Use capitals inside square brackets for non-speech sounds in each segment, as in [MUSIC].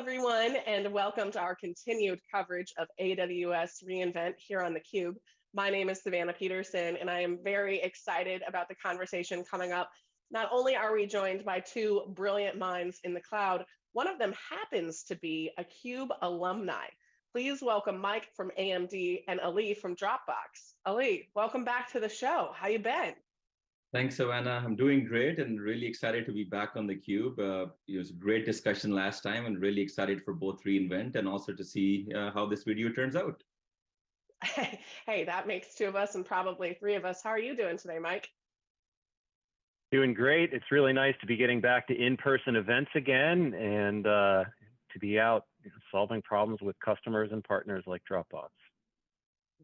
everyone, and welcome to our continued coverage of AWS reInvent here on theCUBE. My name is Savannah Peterson, and I am very excited about the conversation coming up. Not only are we joined by two brilliant minds in the cloud, one of them happens to be a CUBE alumni. Please welcome Mike from AMD and Ali from Dropbox. Ali, welcome back to the show. How you been? Thanks, Savannah. I'm doing great and really excited to be back on theCUBE. Uh, it was a great discussion last time and really excited for both reInvent and also to see uh, how this video turns out. [LAUGHS] hey, that makes two of us and probably three of us. How are you doing today, Mike? Doing great. It's really nice to be getting back to in-person events again and uh, to be out solving problems with customers and partners like Dropbox.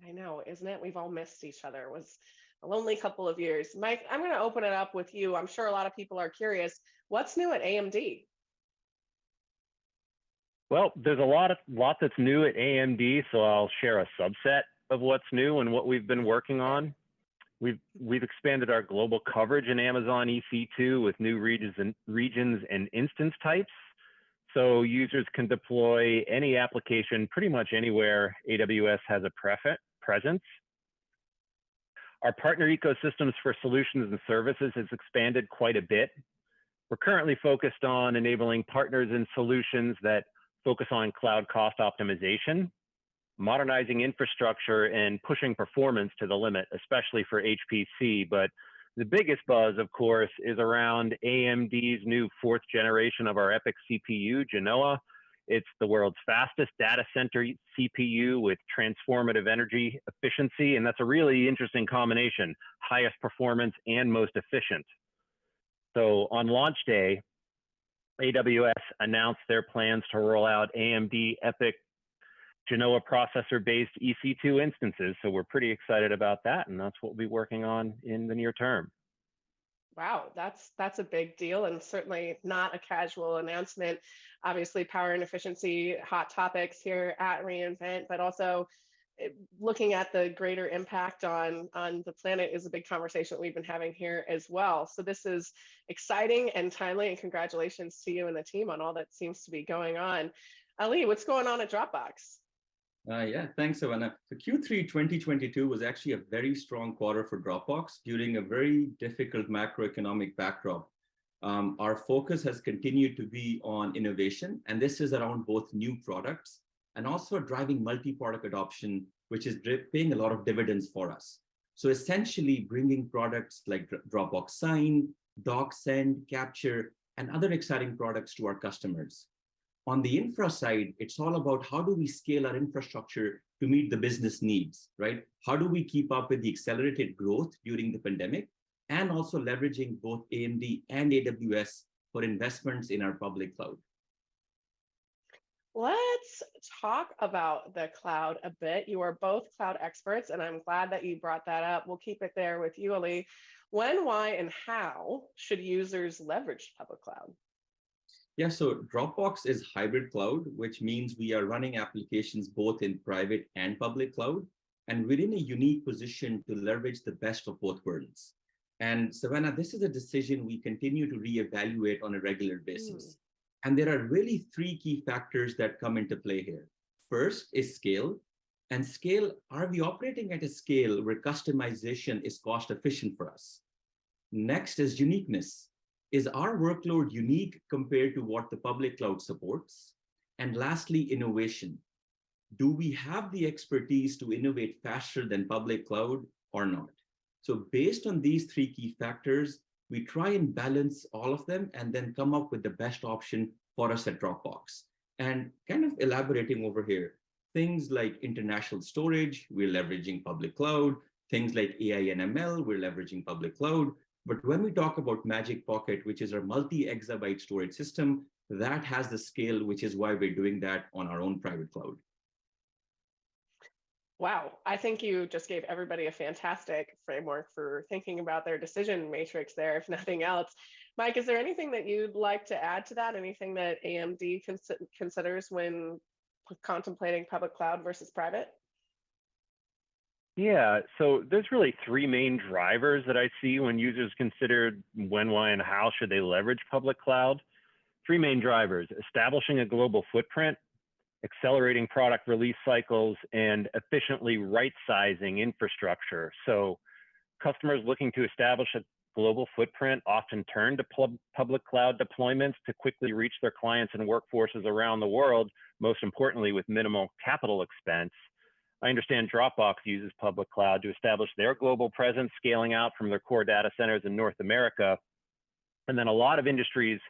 I know, isn't it? We've all missed each other. It was a lonely couple of years. Mike, I'm going to open it up with you. I'm sure a lot of people are curious. What's new at AMD? Well, there's a lot of lot that's new at AMD, so I'll share a subset of what's new and what we've been working on. We've we've expanded our global coverage in Amazon EC2 with new regions and regions and instance types. So users can deploy any application pretty much anywhere AWS has a presence. Our partner ecosystems for solutions and services has expanded quite a bit. We're currently focused on enabling partners and solutions that focus on cloud cost optimization, modernizing infrastructure, and pushing performance to the limit, especially for HPC. But the biggest buzz, of course, is around AMD's new fourth generation of our EPYC CPU, Genoa, it's the world's fastest data center CPU with transformative energy efficiency, and that's a really interesting combination, highest performance and most efficient. So on launch day, AWS announced their plans to roll out AMD EPYC Genoa processor-based EC2 instances. So we're pretty excited about that, and that's what we'll be working on in the near term. Wow, that's that's a big deal and certainly not a casual announcement. Obviously, power and efficiency, hot topics here at reInvent, but also eh, looking at the greater impact on on the planet is a big conversation that we've been having here as well. So this is exciting and timely, and congratulations to you and the team on all that seems to be going on. Ali, what's going on at Dropbox? Uh, yeah, thanks, Savannah. So Q3 2022 was actually a very strong quarter for Dropbox during a very difficult macroeconomic backdrop. Um, our focus has continued to be on innovation, and this is around both new products and also driving multi-product adoption, which is paying a lot of dividends for us. So essentially bringing products like Dropbox Sign, DocSend, Capture, and other exciting products to our customers. On the infra side, it's all about how do we scale our infrastructure to meet the business needs, right? How do we keep up with the accelerated growth during the pandemic and also leveraging both AMD and AWS for investments in our public cloud? Let's talk about the cloud a bit. You are both cloud experts, and I'm glad that you brought that up. We'll keep it there with you, Ali. When, why, and how should users leverage public cloud? Yeah, so Dropbox is hybrid cloud, which means we are running applications both in private and public cloud. And we're in a unique position to leverage the best of both worlds. And Savannah, this is a decision we continue to reevaluate on a regular basis. Mm. And there are really three key factors that come into play here. First is scale. And scale, are we operating at a scale where customization is cost efficient for us? Next is uniqueness is our workload unique compared to what the public cloud supports? And lastly, innovation. Do we have the expertise to innovate faster than public cloud or not? So based on these three key factors, we try and balance all of them and then come up with the best option for us at Dropbox. And kind of elaborating over here, things like international storage, we're leveraging public cloud, things like AI and ML, we're leveraging public cloud, but when we talk about Magic Pocket, which is our multi-exabyte storage system, that has the scale, which is why we're doing that on our own private cloud. Wow, I think you just gave everybody a fantastic framework for thinking about their decision matrix there, if nothing else. Mike, is there anything that you'd like to add to that? Anything that AMD cons considers when contemplating public cloud versus private? Yeah, so there's really three main drivers that I see when users consider when, why, and how should they leverage public cloud. three main drivers, establishing a global footprint, accelerating product release cycles, and efficiently right-sizing infrastructure. So customers looking to establish a global footprint often turn to pub- public cloud deployments to quickly reach their clients and workforces around the world, most importantly with minimal capital expense. I understand Dropbox uses public cloud to establish their global presence, scaling out from their core data centers in North America. And then a lot of industries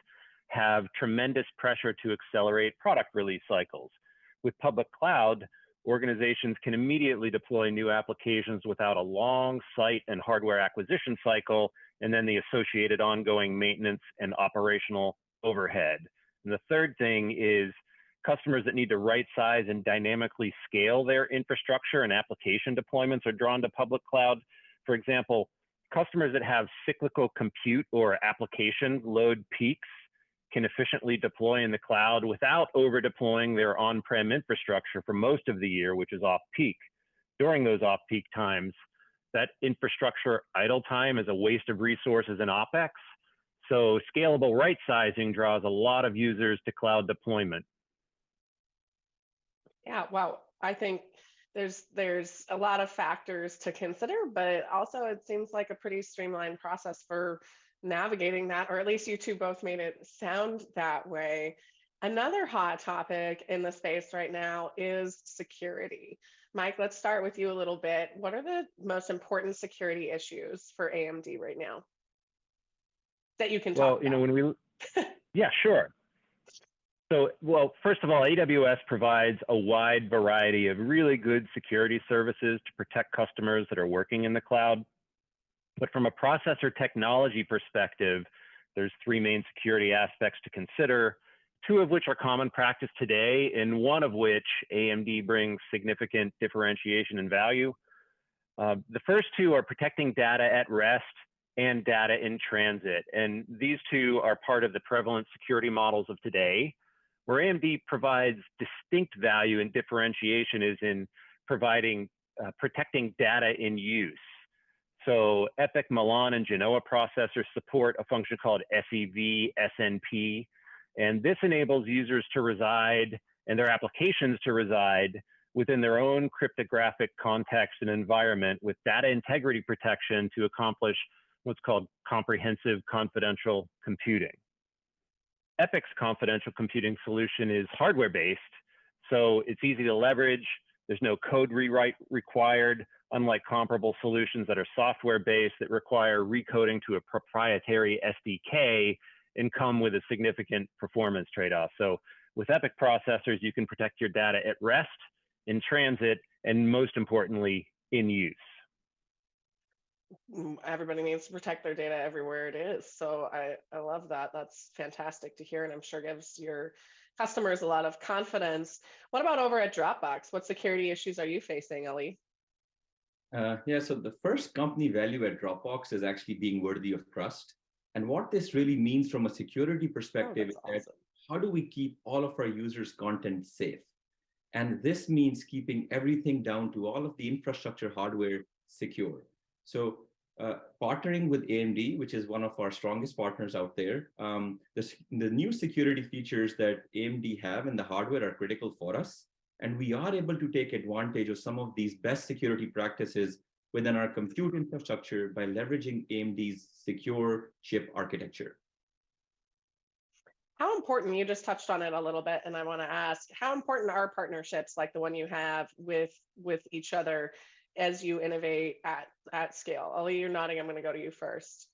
have tremendous pressure to accelerate product release cycles. With public cloud, organizations can immediately deploy new applications without a long site and hardware acquisition cycle, and then the associated ongoing maintenance and operational overhead. And the third thing is customers that need to right size and dynamically scale their infrastructure and application deployments are drawn to public cloud. For example, customers that have cyclical compute or application load peaks can efficiently deploy in the cloud without over deploying their on-prem infrastructure for most of the year, which is off peak. During those off peak times, that infrastructure idle time is a waste of resources and OpEx. So scalable right sizing draws a lot of users to cloud deployment. Yeah, wow. I think there's there's a lot of factors to consider, but also it seems like a pretty streamlined process for navigating that, or at least you two both made it sound that way. Another hot topic in the space right now is security. Mike, let's start with you a little bit. What are the most important security issues for AMD right now that you can talk Well, you know, when we, [LAUGHS] yeah, sure. So, well, first of all, AWS provides a wide variety of really good security services to protect customers that are working in the cloud. But from a processor technology perspective, there's three main security aspects to consider, two of which are common practice today, and one of which AMD brings significant differentiation and value. Uh, the first two are protecting data at rest and data in transit. And these two are part of the prevalent security models of today. Where AMD provides distinct value and differentiation is in providing uh, protecting data in use. So EPYC, Milan, and Genoa processors support a function called SEV SNP, and this enables users to reside and their applications to reside within their own cryptographic context and environment with data integrity protection to accomplish what's called comprehensive confidential computing. EPYC's confidential computing solution is hardware based, so it's easy to leverage. There's no code rewrite required, unlike comparable solutions that are software based that require recoding to a proprietary SDK and come with a significant performance trade off. So, with EPYC processors, you can protect your data at rest, in transit, and most importantly, in use. Everybody needs to protect their data everywhere it is. So I, I love that. That's fantastic to hear. And I'm sure gives your customers a lot of confidence. What about over at Dropbox? What security issues are you facing, Ali? Uh, yeah, so the first company value at Dropbox is actually being worthy of trust. And what this really means from a security Oh, perspective that's is awesome. how do we keep all of our users' content safe? And this means keeping everything down to all of the infrastructure hardware secure. So uh, partnering with AMD, which is one of our strongest partners out there, um, the, the new security features that AMD have in the hardware are critical for us. And we are able to take advantage of some of these best security practices within our compute infrastructure by leveraging AMD's secure chip architecture. How important, you just touched on it a little bit, and I want to ask, how important are partnerships like the one you have with with each other as you innovate at at scale? Ali, you're nodding. I'm going to go to you first.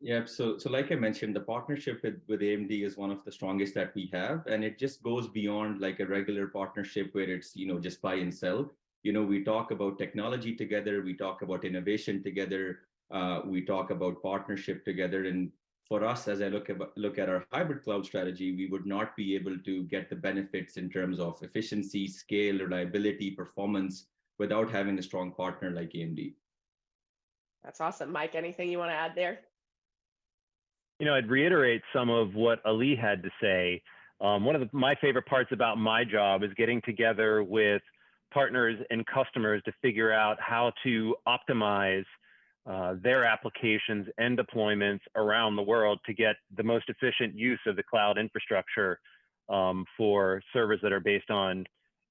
Yep. So, so like I mentioned, the partnership with, with AMD is one of the strongest that we have, and it just goes beyond like a regular partnership where it's you know just buy and sell. You know, we talk about technology together, we talk about innovation together, uh, we talk about partnership together. And for us, as I look at look at our hybrid cloud strategy, we would not be able to get the benefits in terms of efficiency, scale, reliability, performance without having a strong partner like AMD. That's awesome. Mike, anything you want to add there? You know, I'd reiterate some of what Ali had to say. Um, one of the, my favorite parts about my job is getting together with partners and customers to figure out how to optimize uh, their applications and deployments around the world to get the most efficient use of the cloud infrastructure um, for servers that are based on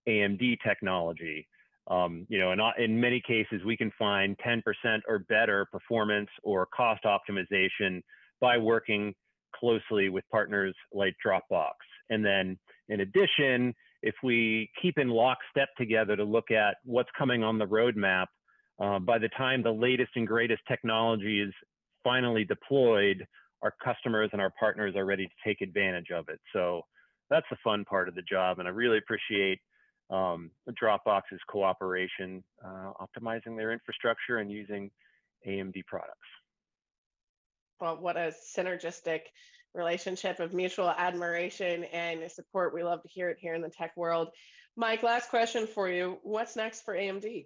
AMD technology. Um, you know, and in many cases, we can find 10% or better performance or cost optimization by working closely with partners like Dropbox. And then in addition, if we keep in lockstep together to look at what's coming on the roadmap, uh, by the time the latest and greatest technology is finally deployed, our customers and our partners are ready to take advantage of it. So that's the fun part of the job. And I really appreciate um, Dropbox's cooperation, uh, optimizing their infrastructure and using AMD products. Well, what a synergistic relationship of mutual admiration and support. We love to hear it here in the tech world. Mike, last question for you. What's next for AMD?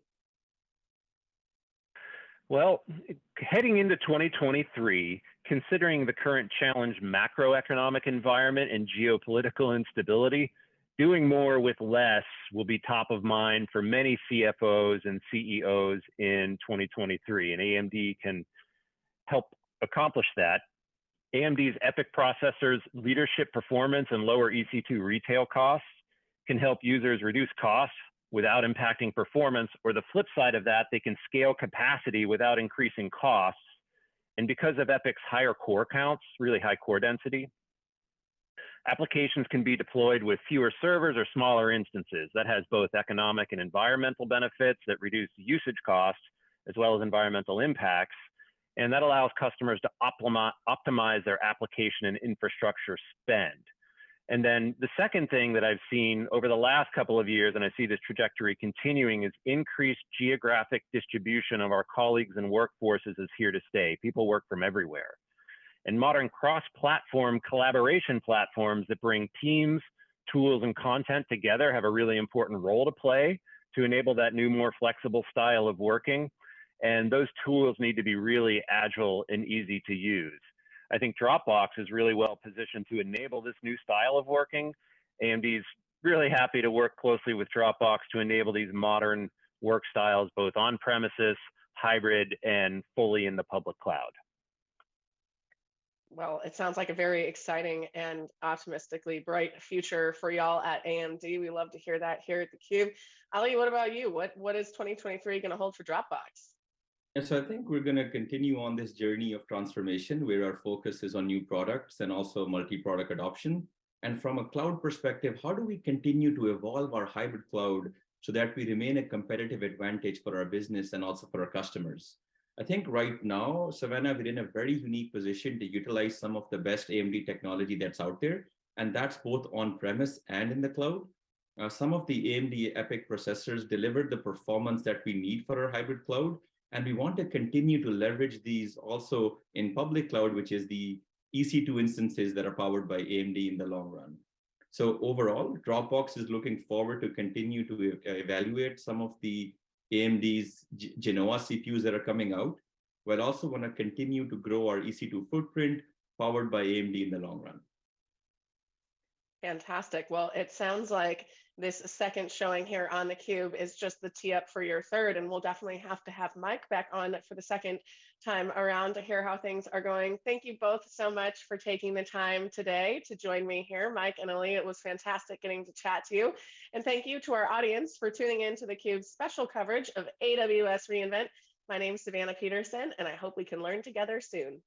Well, heading into 2023, considering the current challenged macroeconomic environment and geopolitical instability, doing more with less will be top of mind for many CFOs and CEOs in 2023, and AMD can help accomplish that. AMD's EPYC processors, leadership performance, and lower EC2 retail costs can help users reduce costs without impacting performance, or the flip side of that, they can scale capacity without increasing costs. And because of EPYC's higher core counts, really high core density, applications can be deployed with fewer servers or smaller instances. That has both economic and environmental benefits that reduce usage costs, as well as environmental impacts. And that allows customers to optimize their application and infrastructure spend. And then the second thing that I've seen over the last couple of years, and I see this trajectory continuing, is increased geographic distribution of our colleagues and workforces is here to stay. People work from everywhere. And modern cross-platform collaboration platforms that bring teams, tools, and content together have a really important role to play to enable that new, more flexible style of working. And those tools need to be really agile and easy to use. I think Dropbox is really well positioned to enable this new style of working. AMD is really happy to work closely with Dropbox to enable these modern work styles, both on premises, hybrid, and fully in the public cloud. Well, it sounds like a very exciting and optimistically bright future for y'all at AMD. We love to hear that here at the Cube. Ali, what about you? What what is 2023 going to hold for Dropbox? So I think we're going to continue on this journey of transformation where our focus is on new products and also multi-product adoption. And from a cloud perspective, how do we continue to evolve our hybrid cloud so that we remain a competitive advantage for our business and also for our customers? I think right now, Savannah, we're in a very unique position to utilize some of the best AMD technology that's out there. And that's both on-premise and in the cloud. Uh, some of the AMD EPYC processors delivered the performance that we need for our hybrid cloud, and we want to continue to leverage these also in public cloud, which is the EC2 instances that are powered by AMD in the long run. So overall, Dropbox is looking forward to continue to evaluate some of the AMD's Genoa CPUs that are coming out, but also want to continue to grow our EC2 footprint powered by AMD in the long run. Fantastic. Well, it sounds like this second showing here on the cube is just the tee up for your third and we'll definitely have to have mike back on for the second time around to hear how things are going. Thank you both so much for taking the time today to join me here. Mike and ali it was fantastic getting to chat to you. And thank you to our audience for tuning in to the cube's special coverage of aws reinvent. My name is savannah peterson and i hope we can learn together soon